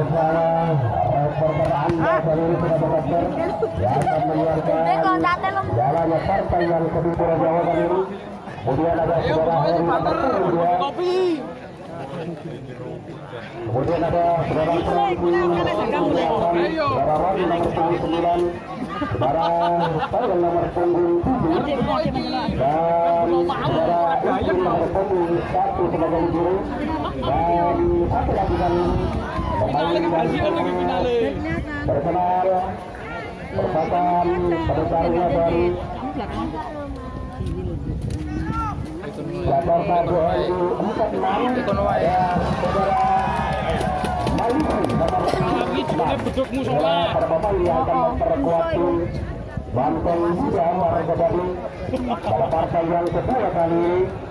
Bersama reporter Anda ini. Kemudian ada saudara saudara nomor 8, saudara Roni nomor 9, saudara Tayang nomor punggung 7, dan saudara nomor punggung 1 sebagai juru, dan satu lagi kan pemain yang terkenal merupakan penutarnya dari Jakarta 2046 Ikon wae. dan saudara Maliki nomor Saudara para bapak yang akan memperkuat tim Banteng Muda Warga Baru pada partai yang kedua kali ini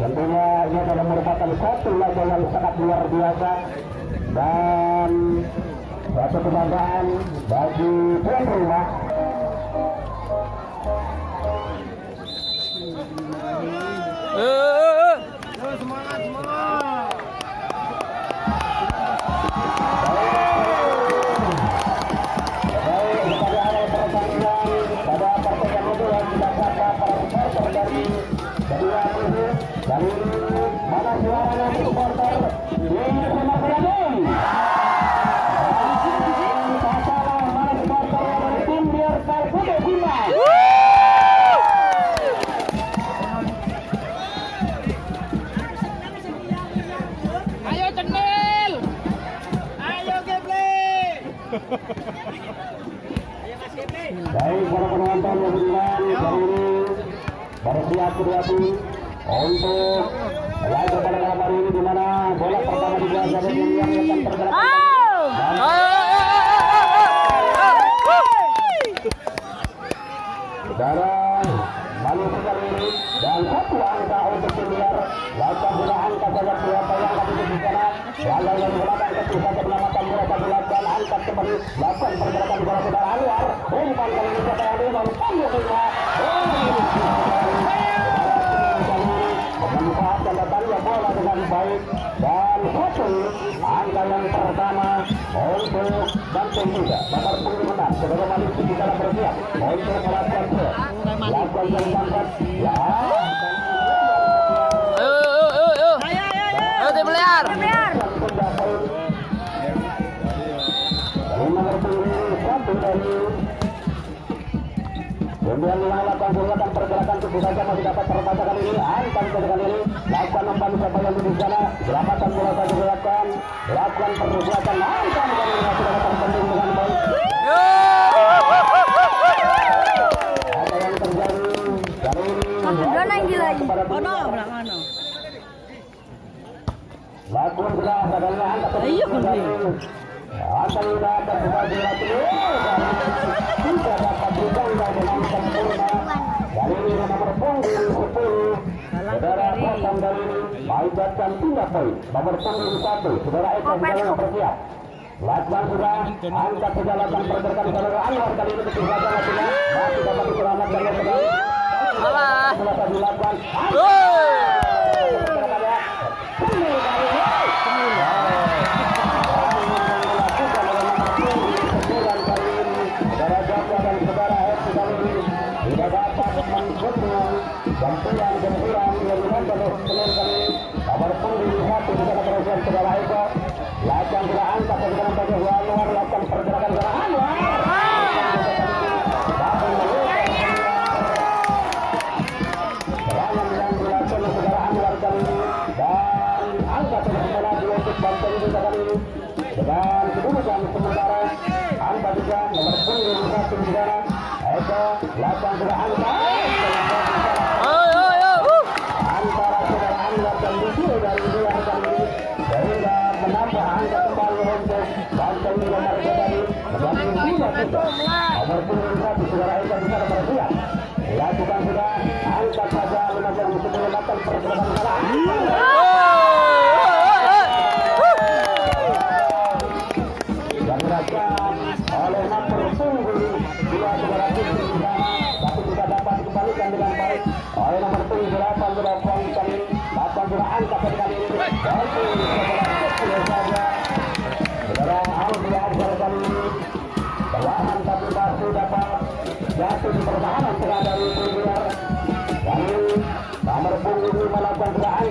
tentunya ini adalah merupakan satu laga yang sangat luar biasa dan satu kebanggaan bagi tuan rumah Eh, eh, eh. Angkat Iya, lagi Tidak dapat dengan sempurna nomor punggung 10 Saudara Hasan dari Maibatkan tiga poin. Nomor punggung 1 Saudara Eka Hidayah bersiap Lakukan sudah Angkat sudah lakukan pergerakan Saudara Anwar kali ini ketiga saja Masih dapat diselamatkan oleh saudara Alah. selesai Eka lakukan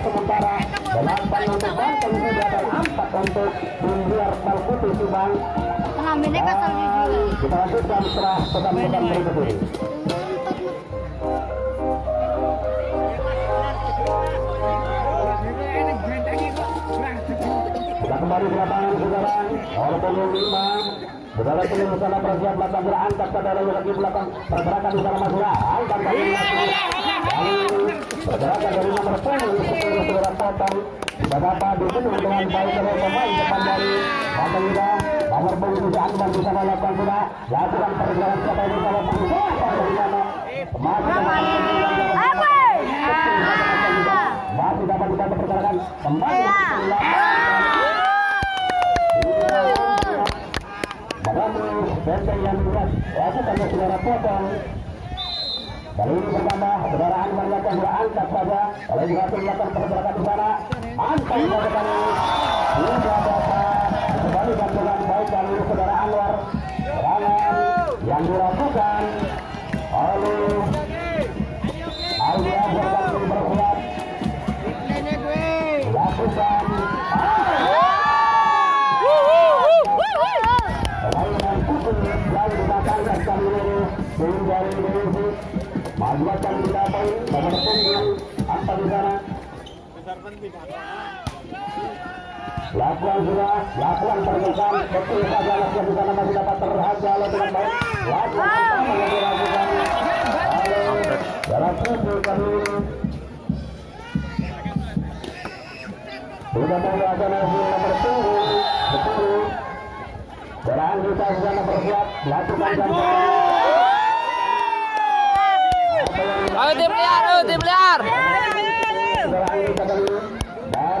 sementara empat untuk Subang juga. kita lanjutkan setelah pesan-pesan berikut ini Kita kembali ke lapangan saudara punggung lima Saudara pilih sana bersiap belakang sudah angkat saudara lagi belakang pergerakan sana Madura angkat ini pergerakan dari nomor punggung sepuluh saudara potong dapat dipenuhi dengan baik oleh pemain depan dari Banten juga nomor punggung juga Akbar di sana lakukan sudah lakukan pergerakan siapa yang bisa lakukan siapa di sana masih dapat dibantu pergerakan kembali Benteng yang berat. Lakukan saudara potong. Kali ini pertama, saudara Anwar lakukan sudah angkat saja. Kalau juga melakukan pergerakan di sana, angkat Lakukan sudah Lakukan pergerakan Betul saja lakukan di sana Masih dapat terhaja oleh dengan baik. Lakukan pertama yang dilakukan Oleh Dalam kali ini Sudah menggunakan hasil nomor Betul Serangan kita sudah bersiap Lakukan dan Ayo tim liar, ayo tim liar. Serangan kita kali ini. Dan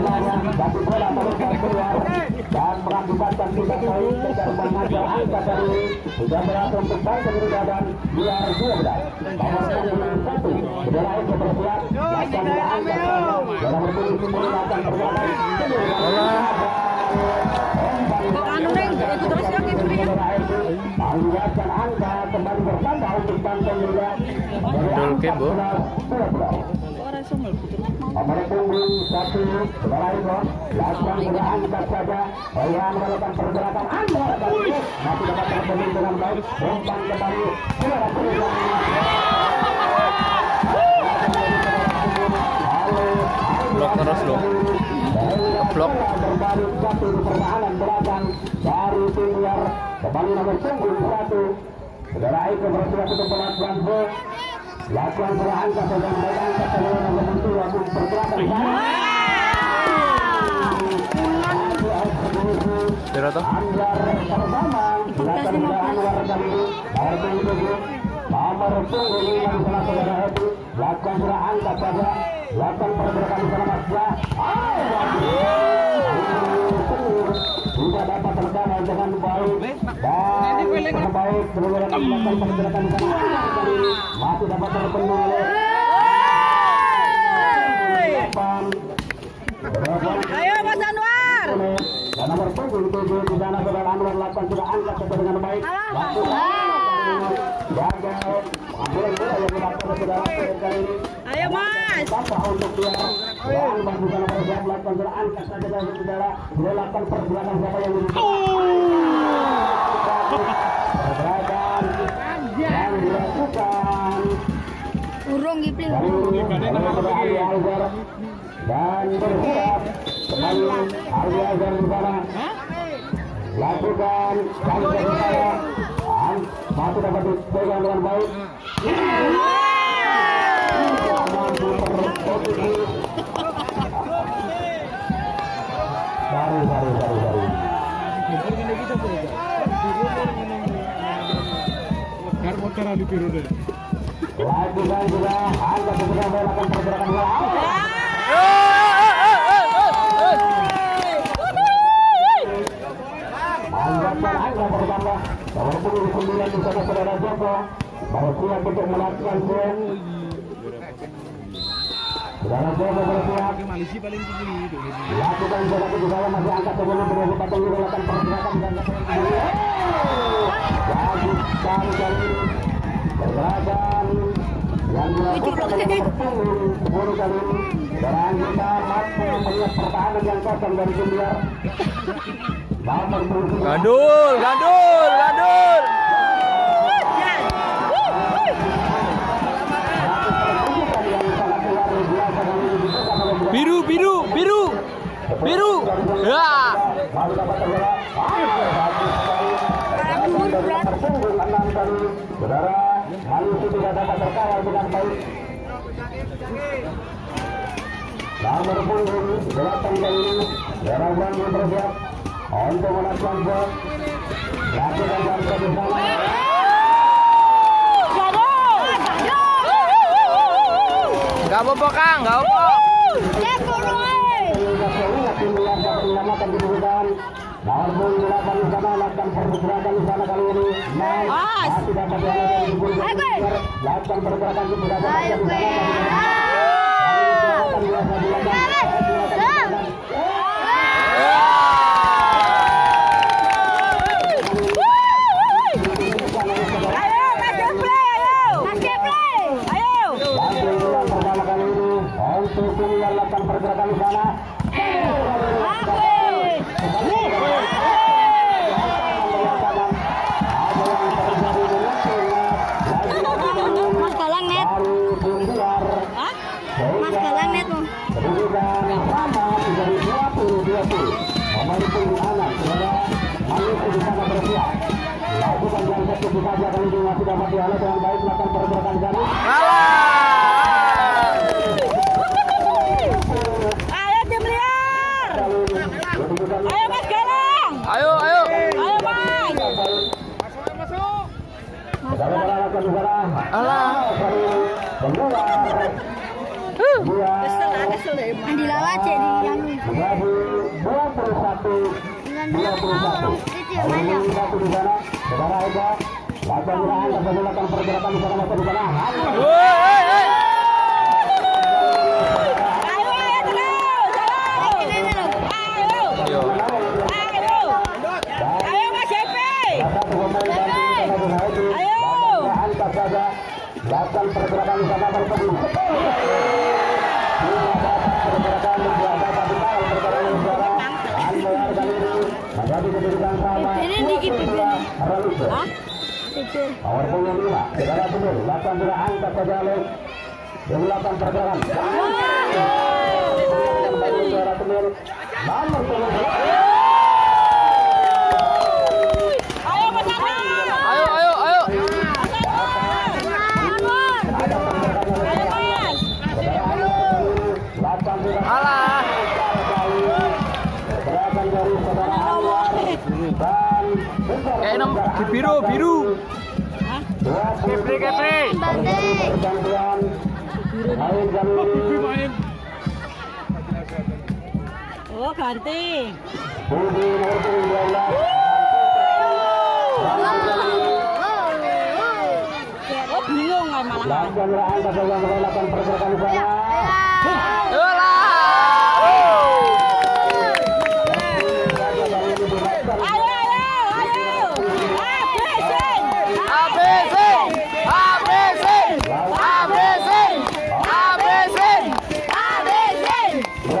tapi bola teruskan keluar dan mengakibatkan tidak baik kejar mengajar angka dari dan biar dua nomor punggung satu bendera itu bersiap lakukan dua angka bola berpuluh puluh akan berjalan Anu neng, itu terus ya kipernya. Mengiratkan angka kembali bertambah untuk Banten juga dari Betul, angka Kim, Bu. 11 Orang sumel Nomor punggung satu Saudara Iko Lakukan sudah angkat saja Yang melakukan pergerakan anda Masih dapat terpenuhi dengan baik Umpan kembali Saudara Punggung Blok terus loh. Blok. Belakang Dari Kembali nomor punggung satu Iko bersiap untuk gol Lakukan sudah angkat Saudara baik angkat Saudara nomor dua untuk pergerakan Dira toh? Anwar pertama silakan sudah Anwar kali ini nomor punggung tujuh nomor punggung lima di sana saudara Hedi lakukan sudah angkat saja lakukan pergerakan di sana Mas tidak dapat terkawal dengan baik dan dengan baik kemudian melakukan pergerakan di sana. Kali ini masih dapat terpenuhi oleh delapan Ayo Mas Anwar. dan nomor punggung tujuh di sana saudara Anwar lakukan sudah angkat sesuai dengan baik lakukan Ayo Mas. Untuk dia dan melakukan saudara siapa yang lebih yang dilakukan Urung dan kembali Azhar di sana lakukan masih dapat dipegang dengan baik mampu terposisi baru baru baru baru lakukan juga pergerakan nomor punggung sembilan di sana saudara Joko baru siap untuk melakukan gol. Saudara Joko bersiap. Lakukan saudara di bawah masih angkat sebelum berdua batang melakukan pergerakan dan Bagus sekali kali ini pergerakan yang dilakukan oleh punggung sepuluh kali ini dan kita mampu melihat pertahanan yang kosong dari Jumbiar. Gandul, gandul, gandul. Biru, biru, biru. Biru. Ya. Saudara, Maluku tidak dapat terkawal dengan baik. Nomor punggung delapan kali ini, Saudara Bang Gak apa-apa, Kang. Gak apa-apa. Ya Nomor punggung delapan di sana lakukan pergerakan di sana kali ini. Naik, Mas. masih dapat dilakukan di punggung Ayo, Gue. Lakukan pergerakan di punggung Ayo di gue. sana. Biasa dilakukan. Ayo Mas Geplay, ayo. Mas Geplay. Ayo. Langsung yang pertama kali ini untuk tim yang lakukan pergerakan di sana. Mas Galang net. Baru Bundiar Hah? Mas Galang net mau. kedudukan sama menjadi 20-20. Nomor punggung anak saudara Maluku di sana bersiap. Lakukan yang satu saja kali ini masih dapat dihalau dengan baik melakukan pergerakan di sana. Kalah. Ayo tim liar. Kedudukan Ayo Mas Galang. Ayo, ayo. Ayo Mas. Saudara lakukan di sana. Alah. Kali ini keluar. Dua. Andi Lala jadi yang Menjadi 21 dengan 21. orang itu yang Ini banyak. satu di sana. Saudara Ega. Lakukan gerakan pergerakan pergerakan di sana masuk di sana. Ayo ayo. Ayo. Ayo. Ayo. Ayo. Ayo. Lakukan pergerakan di sana bertemu. Pergerakan Power punya lima. Saudara benar. Lakukan juga angkat saja oleh Melakukan pergerakan. Kembali Pergerakan biru, biru. Kepri, kepri. Main Oh ganti. Budi nomor 19 Oh bingung kan malah. Lakukan angkat saja melakukan pergerakan di sana Ayolah. Ayo ayo ayo. Habisin. Habisin. Habisin. Habisin. Habisin. Habisin.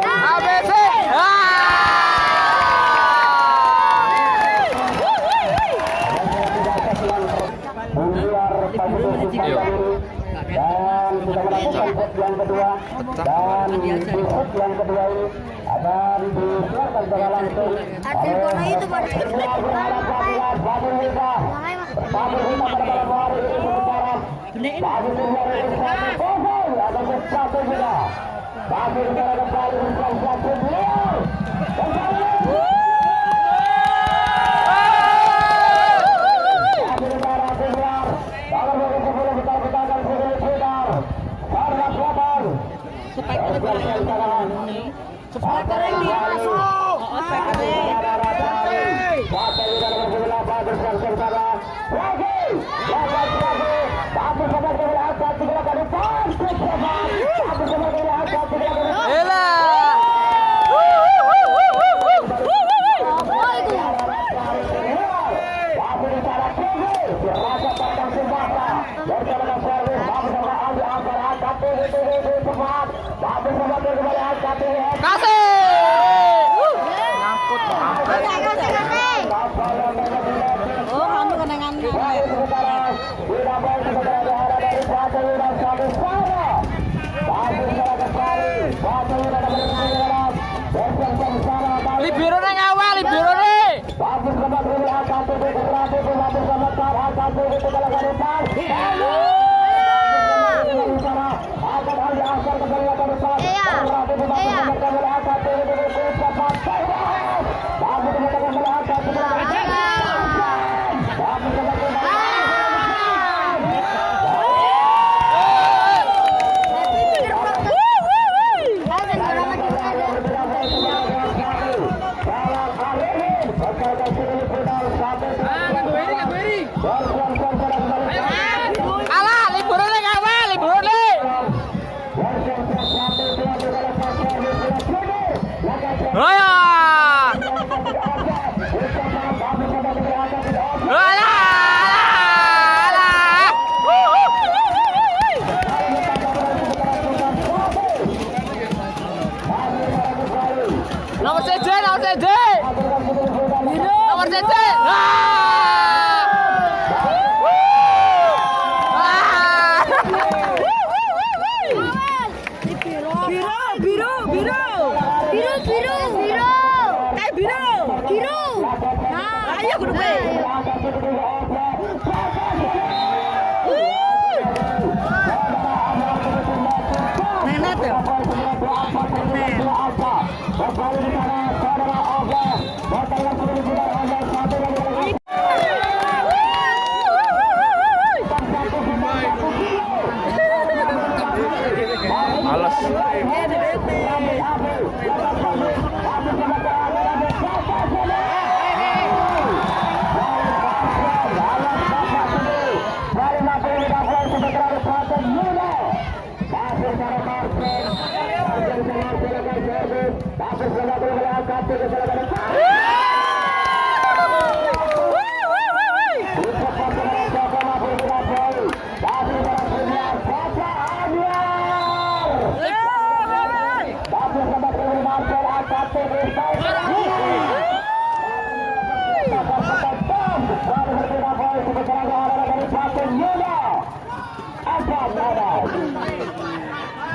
Habisin. Menggelar satu kesimpulan dan sudah melakukan set yang kedua dan di set yang kedua ini akan disiarkan secara langsung Adil Bono itu pada Semua berharap latihan Babul Hita Babul Hita pada malam hari ini sementara Babul Hita dari satu kosong akan bersatu juga Babul Hita kembali bersatu satu beliau kembali Babul Hita keluar dalam waktu sepuluh kita kita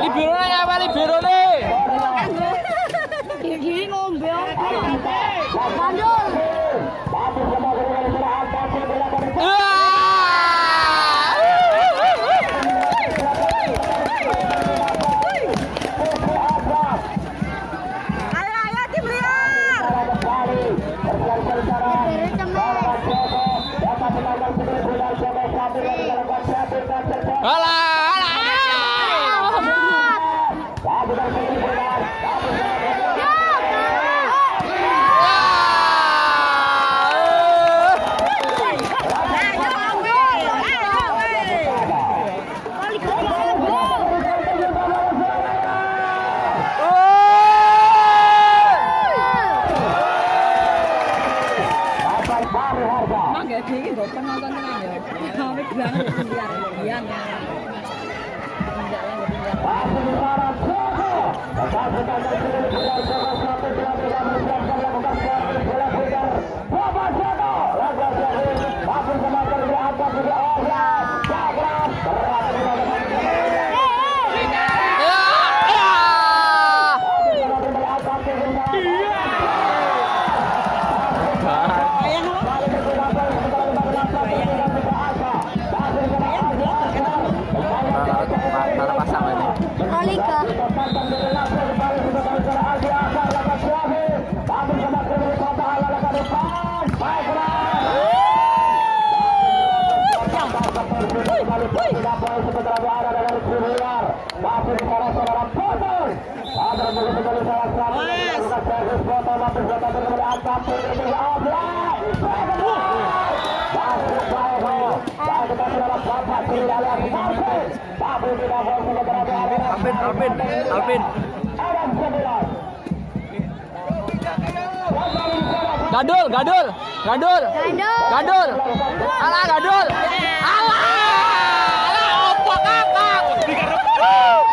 libur nih apa libur nih? Gini ngombe, lanjut. Gadul, Gadul, gadul, gadul, gadul, ala gadul, ala, ala opo kakak.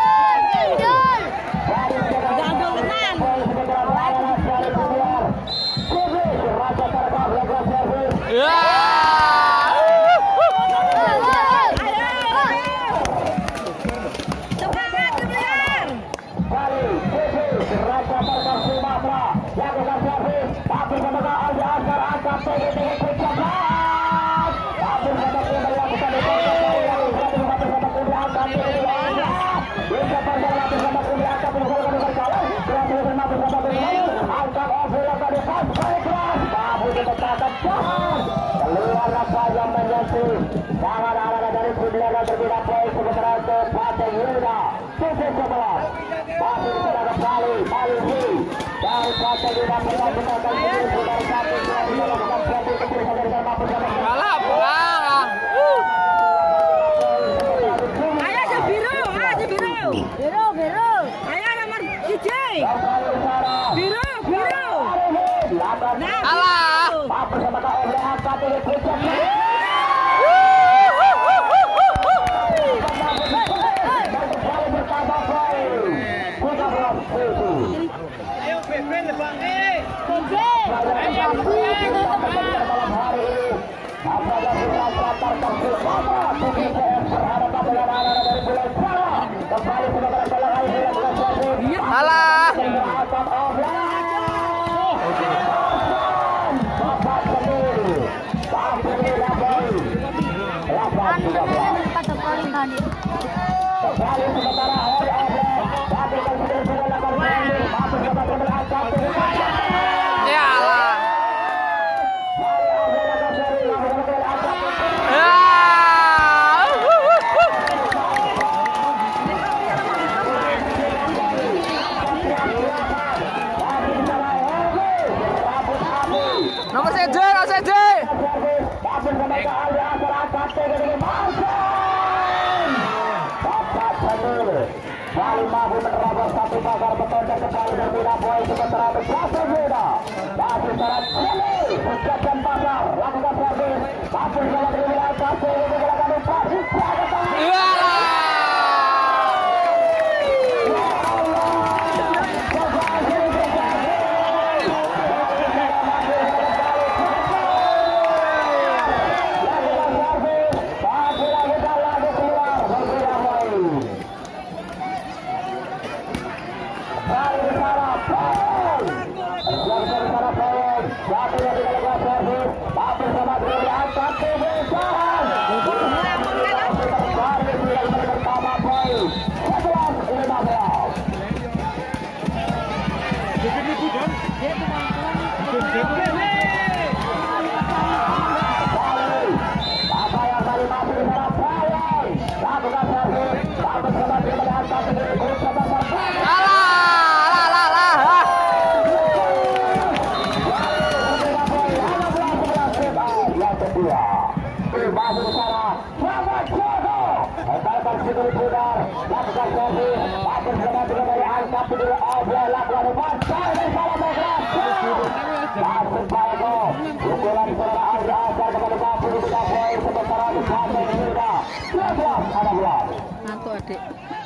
Alah.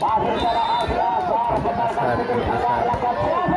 Asar, Asar, Asar.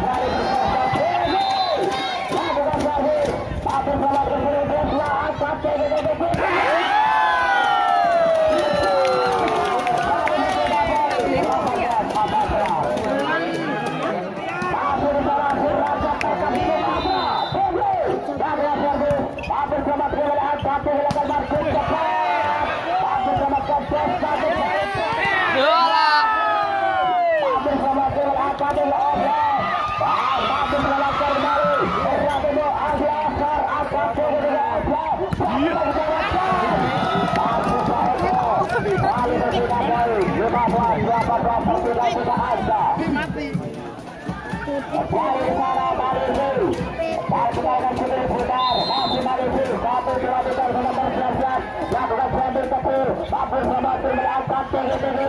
berasap dari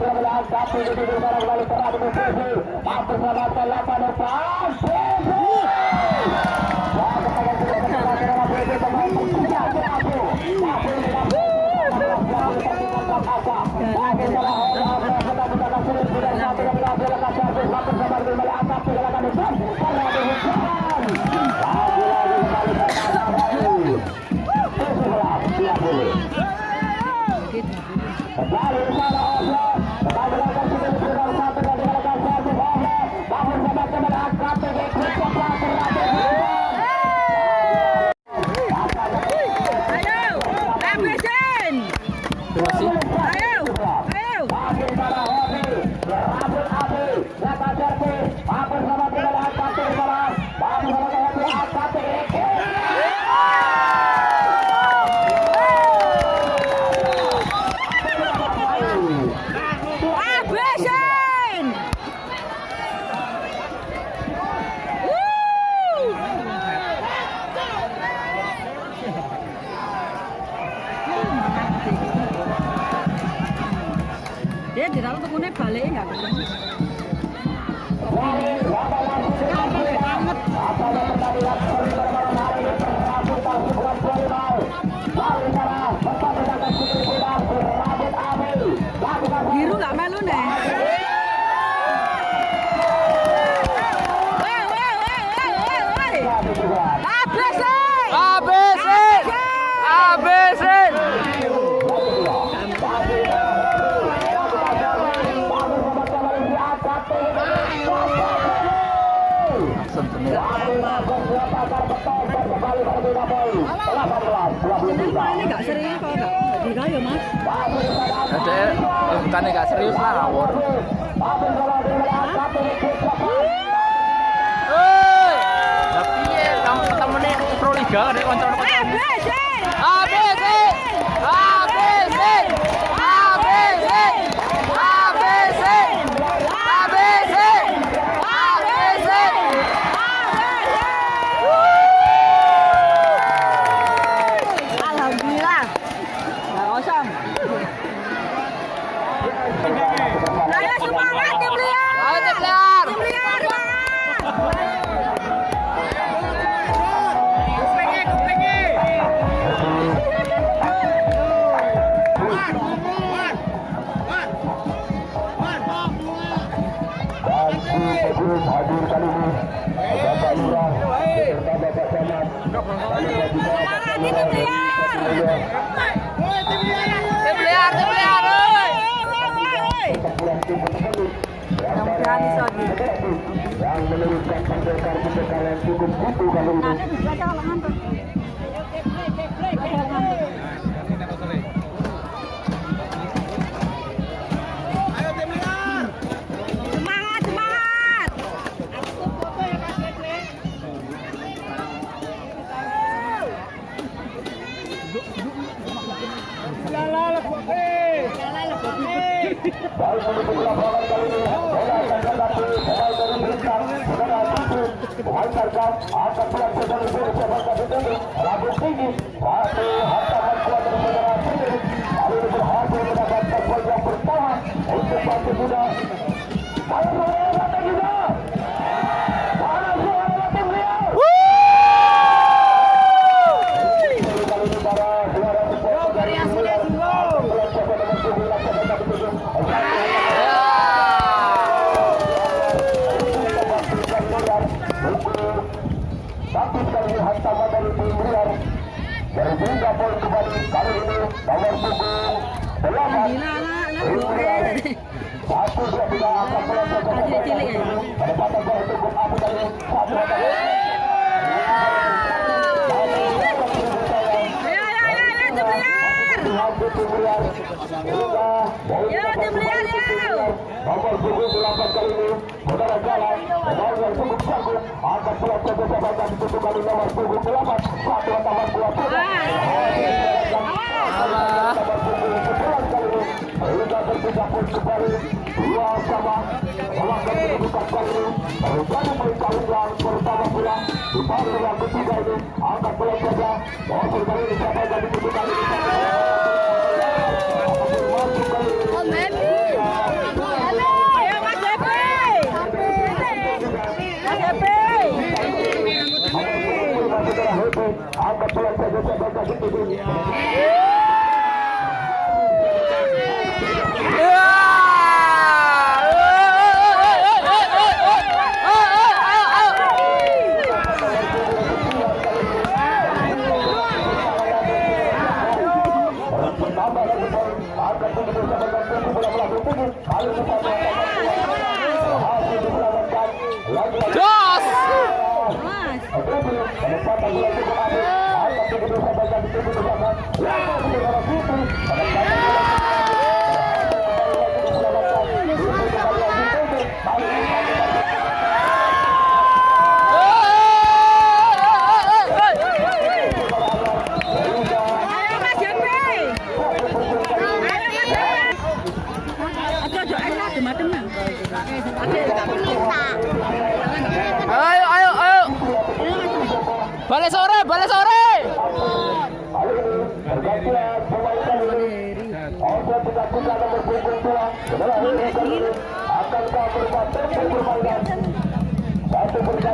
Satu belas satu begitu sekarang kembali terhadap posisi. Satu sama delapan depan. Mas. Ada eh, bukannya gak serius lah ngawur. Lah piye? Kamu temennya Pro Liga ada kontrol Eh, BC. Bisa di. yang pendekar pendekar yang cukup butuh kali ini pemain tarkam akan pelaksanaan dari Indonesia Bangsa Bintang rambut tinggi satu hantaman kuat dari saudara Titi kali ini berhasil mendapatkan poin yang pertama untuk Bangsa Muda mana suara mata juga mana suara mata beliau kali ini para juara support dari Muda pelaksanaan nomor tujuh laksanakan betul Ya. Tapi sekali hantaman dari tim Rian Dari tiga poin kembali kali ini nomor punggung delapan satu dua tiga akan melakukan ya. penempatan bola untuk Abu satu poin Yo, tim liar, yo. nomor punggung delapan kali ini saudara jalan pemain yang cukup jago akan melakukan kesempatan untuk kali nomor punggung delapan satu hantaman kuat Oh. Ayo, Mas Depi. Mas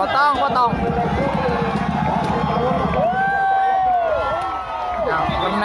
บ่ต้องบ่ต้องเอาลำใน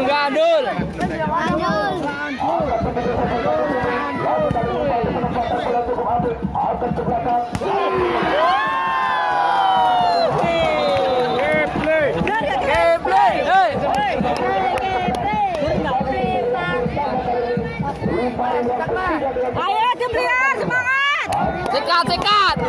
enggak ke belakang. Gameplay. Hey. Ayo semangat. Sikat, sikat.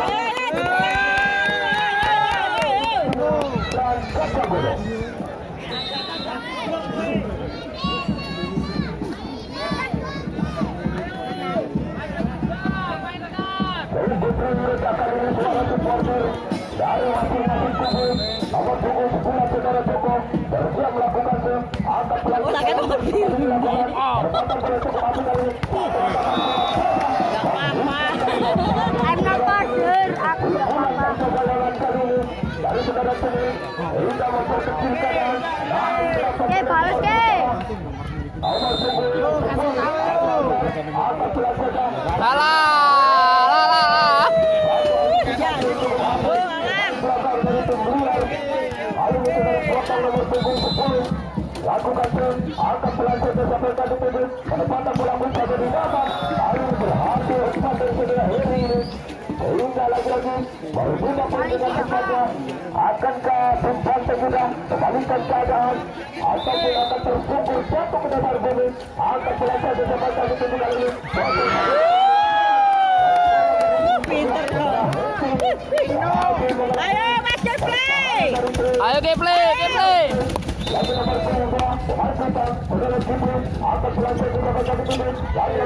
Pelaksanaan. Salah. Lagi-lagi akan loh. Ayo Mas Jeffrey. Ayo gameplay, gameplay. Jimmy, angkat selanjutnya sampai tadi tujuh Lagi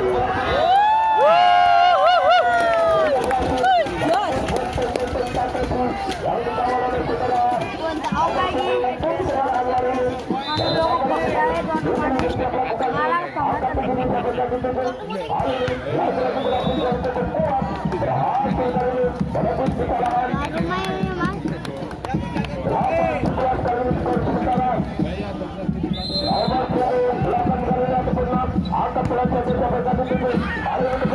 yang dikawal oleh saudara Tuan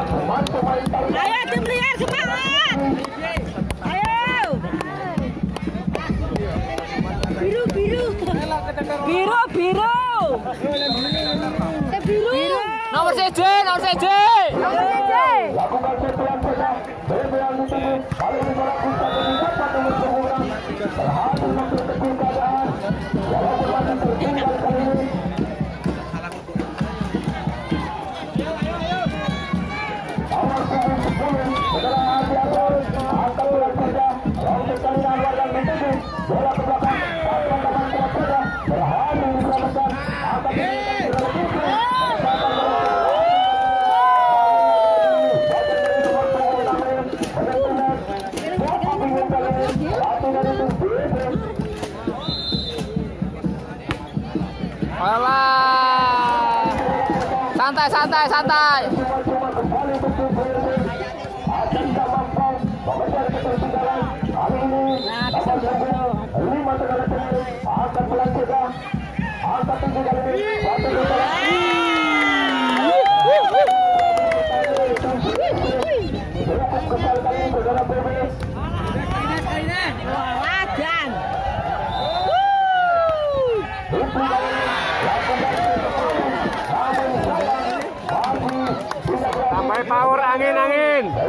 Ayo tim liar semangat. Ayo. biru, biru, biru, biru, biru, biru, biru, biru, biru, biru, trabalho.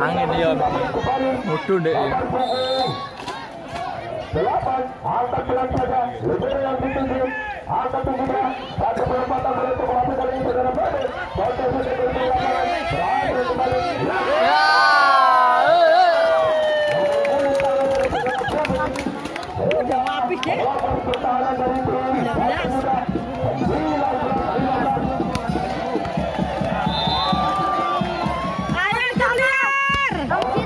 angin ya mudu deh delapan angka saja. Lebih yang ditunjuk angka perempatan kali ini saudara kembali. Ya. 有点着急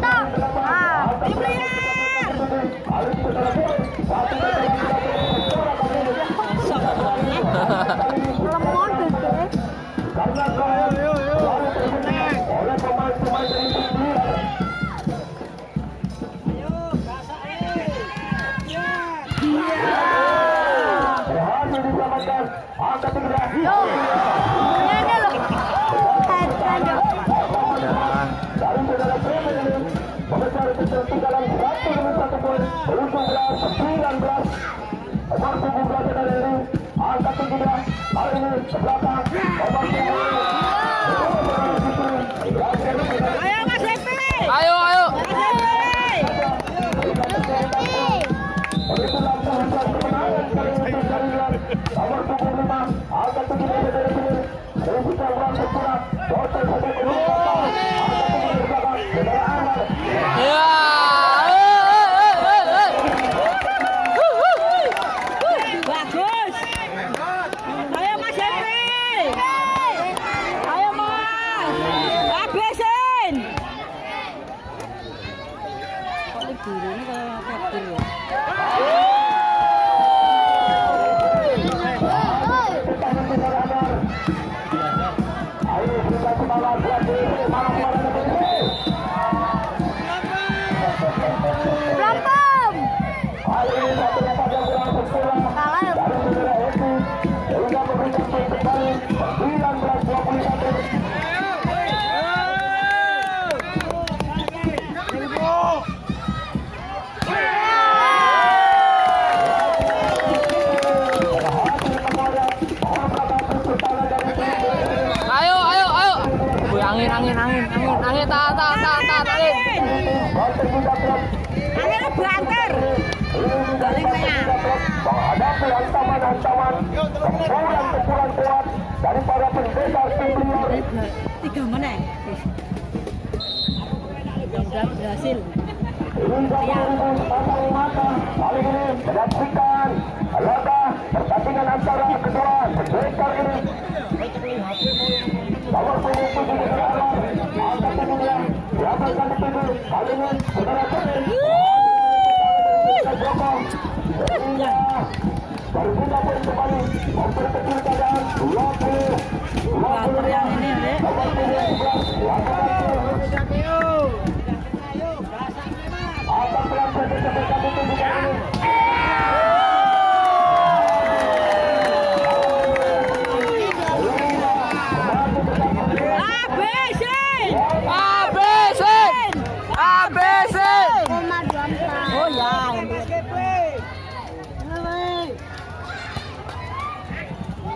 sebelah ancaman. Pukulan-pukulan kuat dari para senior. Tiga menit. Berhasil. Iya. Kali berbuka pun kembali memperkecil keadaan 20 20 yang ini, Dek.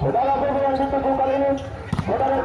Dalam yang dituju kali ini, saudara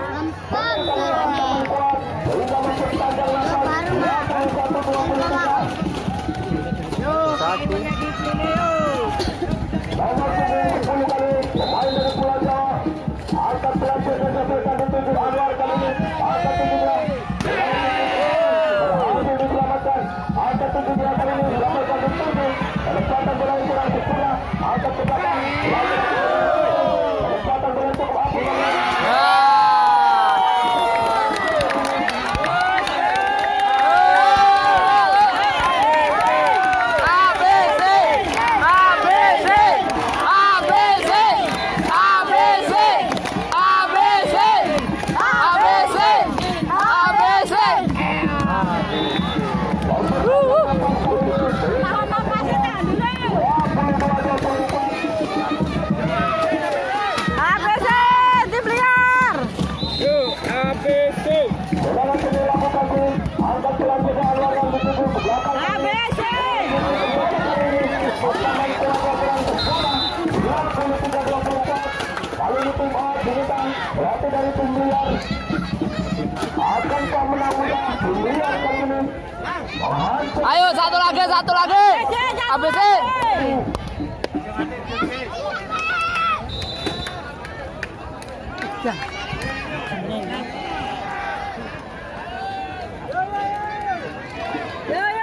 Ya, ya, ya,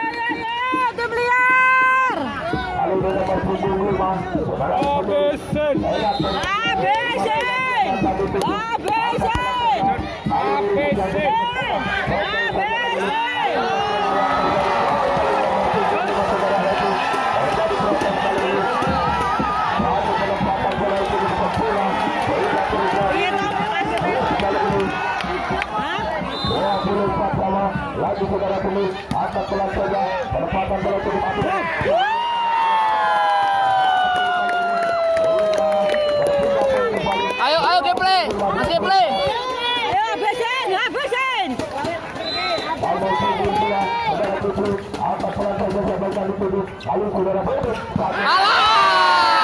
Dah. Abisin, abisin, abisin, abisin. bola saja penempatan bola Ayo ayo gameplay. Masih play. Ayo habisin, habisin. Alah!